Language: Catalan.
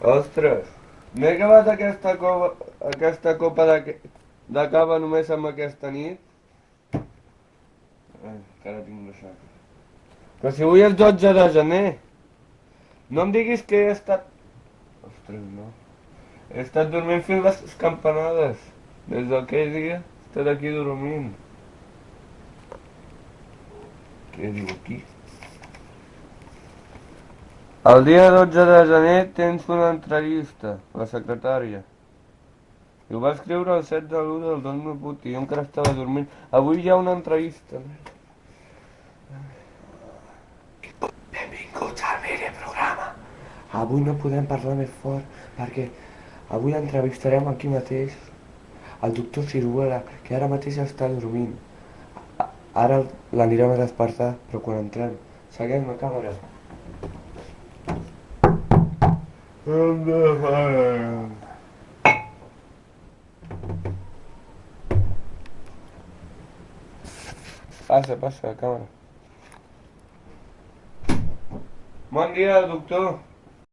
Ostres, m'he acabat aquesta, cova, aquesta copa de, de cava només amb aquesta nit? Ai, encara tinc ressaca. Però si avui és 12 de gener. No em diguis que he estat... Ostres, no. He estat dormint fins les campanades. Des d'aquell dia he estat aquí dormint. Què diu aquí? El dia 12 de gener tens una entrevista, la secretària. I ho va escriure el 7 de l'1 del 2008 i jo encara estava dormint. Avui hi ha una entrevista. Benvinguts al meu programa. Avui no podem parlar més fort perquè avui entrevistarem aquí mateix el doctor Ciruela, que ara mateix està dormint. Ara l'anirem a despertar, però quan entrem, seguim la càmera. Passa, passa, la càmera. Bon dia, doctor.